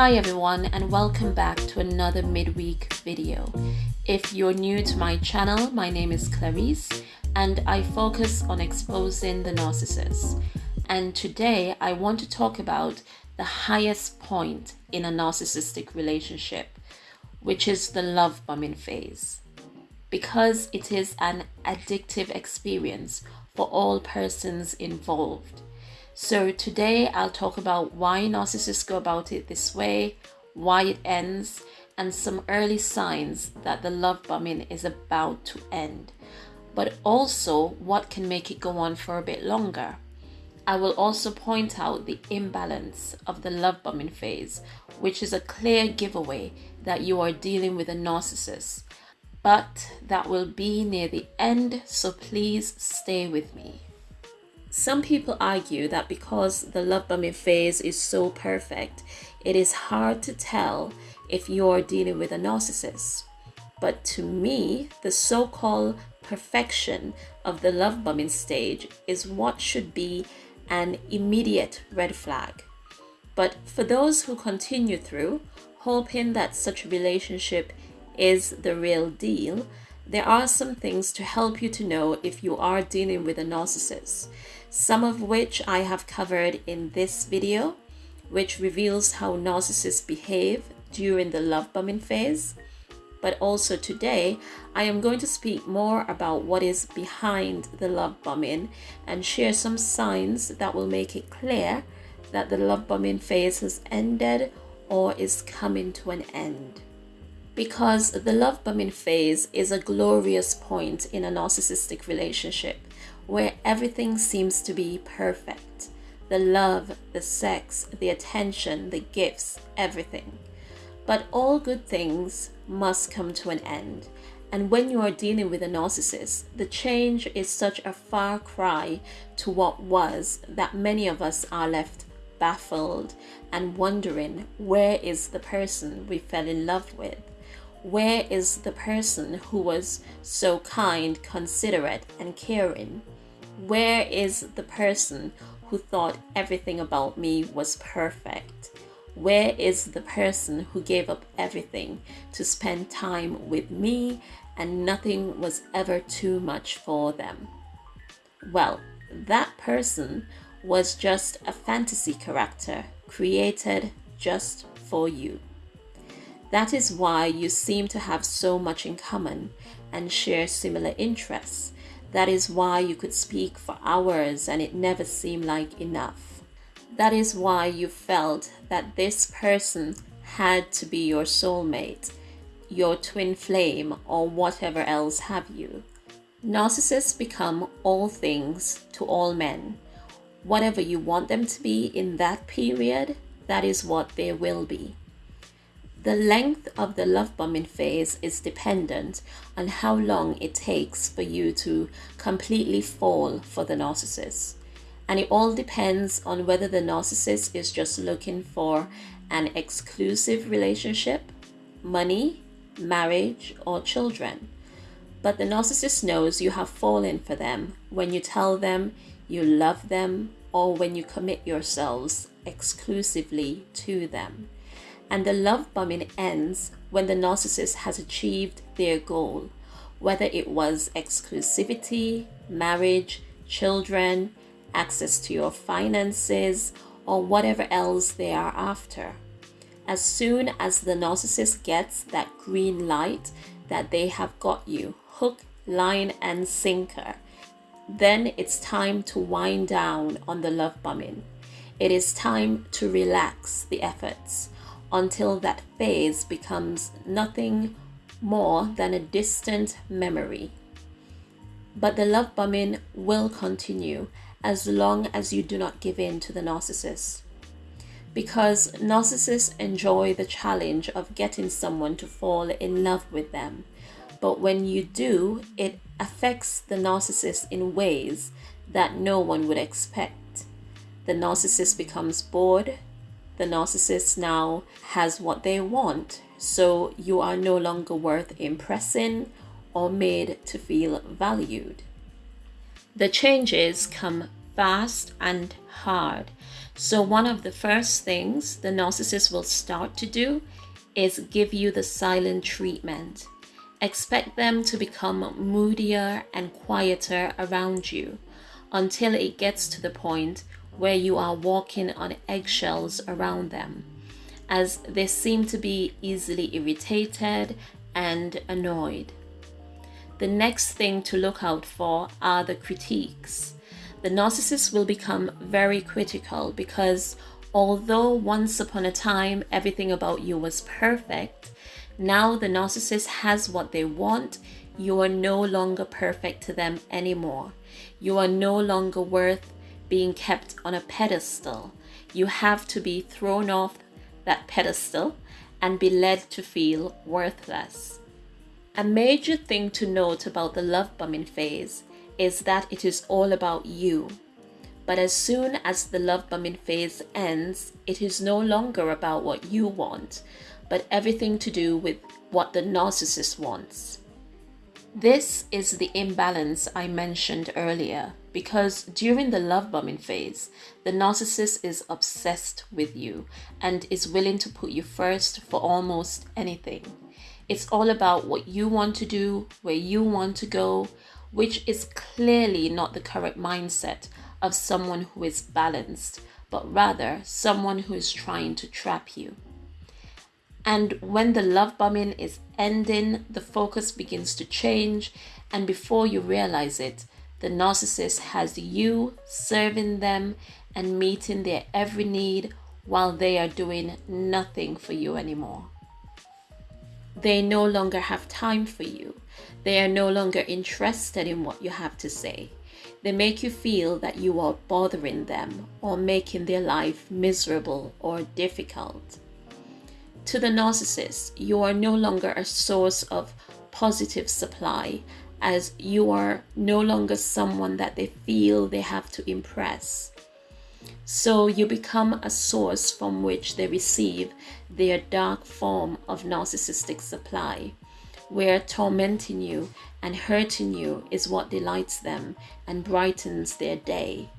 Hi everyone and welcome back to another midweek video. If you're new to my channel, my name is Clarice and I focus on exposing the narcissist. And today I want to talk about the highest point in a narcissistic relationship, which is the love bombing phase. Because it is an addictive experience for all persons involved so today I'll talk about why narcissists go about it this way, why it ends, and some early signs that the love bombing is about to end, but also what can make it go on for a bit longer. I will also point out the imbalance of the love bombing phase, which is a clear giveaway that you are dealing with a narcissist. But that will be near the end, so please stay with me. Some people argue that because the love bombing phase is so perfect, it is hard to tell if you're dealing with a narcissist. But to me, the so called perfection of the love bombing stage is what should be an immediate red flag. But for those who continue through, hoping that such a relationship is the real deal, there are some things to help you to know if you are dealing with a narcissist some of which I have covered in this video, which reveals how narcissists behave during the love bombing phase. But also today, I am going to speak more about what is behind the love bombing and share some signs that will make it clear that the love bombing phase has ended or is coming to an end. Because the love bombing phase is a glorious point in a narcissistic relationship where everything seems to be perfect the love, the sex, the attention, the gifts, everything. But all good things must come to an end. And when you are dealing with a narcissist, the change is such a far cry to what was that many of us are left baffled and wondering where is the person we fell in love with? Where is the person who was so kind, considerate, and caring? Where is the person who thought everything about me was perfect? Where is the person who gave up everything to spend time with me and nothing was ever too much for them? Well, that person was just a fantasy character created just for you. That is why you seem to have so much in common and share similar interests that is why you could speak for hours and it never seemed like enough. That is why you felt that this person had to be your soulmate, your twin flame, or whatever else have you. Narcissists become all things to all men. Whatever you want them to be in that period, that is what they will be. The length of the love bombing phase is dependent on how long it takes for you to completely fall for the narcissist. And it all depends on whether the narcissist is just looking for an exclusive relationship, money, marriage, or children. But the narcissist knows you have fallen for them when you tell them you love them or when you commit yourselves exclusively to them and the love bombing ends when the narcissist has achieved their goal, whether it was exclusivity, marriage, children, access to your finances, or whatever else they are after. As soon as the narcissist gets that green light that they have got you hook, line, and sinker, then it's time to wind down on the love bombing. It is time to relax the efforts until that phase becomes nothing more than a distant memory. But the love bombing will continue as long as you do not give in to the narcissist. Because narcissists enjoy the challenge of getting someone to fall in love with them. But when you do, it affects the narcissist in ways that no one would expect. The narcissist becomes bored, the narcissist now has what they want. So you are no longer worth impressing or made to feel valued. The changes come fast, and hard. So, one of the first things the narcissist will start to do is give you the silent treatment. Expect them to become moodier and quieter around you until it gets to the point where you are walking on eggshells around them, as they seem to be easily irritated and annoyed. The next thing to look out for are the critiques. The narcissist will become very critical because although once upon a time everything about you was perfect, now the narcissist has what they want. You are no longer perfect to them anymore. You are no longer worth being kept on a pedestal. You have to be thrown off that pedestal and be led to feel worthless. A major thing to note about the love bombing phase is that it is all about you. But as soon as the love bombing phase ends, it is no longer about what you want, but everything to do with what the narcissist wants. This is the imbalance I mentioned earlier because during the love bombing phase, the narcissist is obsessed with you and is willing to put you first for almost anything. It's all about what you want to do, where you want to go, which is clearly not the correct mindset of someone who is balanced, but rather someone who is trying to trap you. And when the love bombing is ending, the focus begins to change, and before you realize it, the narcissist has you serving them and meeting their every need while they are doing nothing for you anymore. They no longer have time for you. They are no longer interested in what you have to say. They make you feel that you are bothering them or making their life miserable or difficult. To the narcissist, you are no longer a source of positive supply as you are no longer someone that they feel they have to impress. So you become a source from which they receive their dark form of narcissistic supply, where tormenting you and hurting you is what delights them and brightens their day.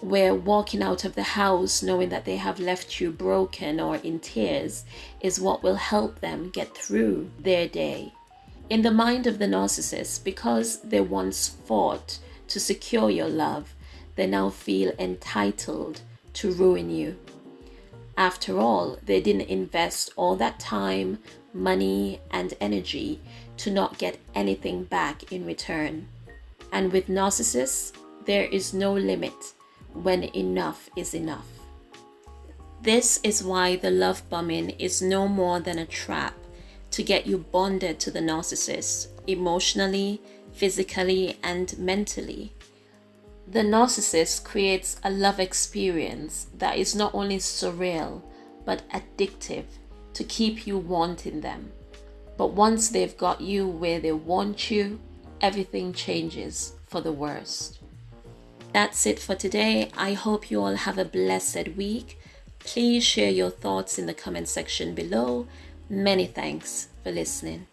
Where walking out of the house knowing that they have left you broken or in tears is what will help them get through their day. In the mind of the narcissist, because they once fought to secure your love, they now feel entitled to ruin you. After all, they didn't invest all that time, money, and energy to not get anything back in return. And with narcissists, there is no limit when enough is enough. This is why the love bombing is no more than a trap to get you bonded to the narcissist emotionally, physically, and mentally. The narcissist creates a love experience that is not only surreal but addictive to keep you wanting them. But once they've got you where they want you, everything changes for the worst. That's it for today. I hope you all have a blessed week. Please share your thoughts in the comment section below. Many thanks for listening.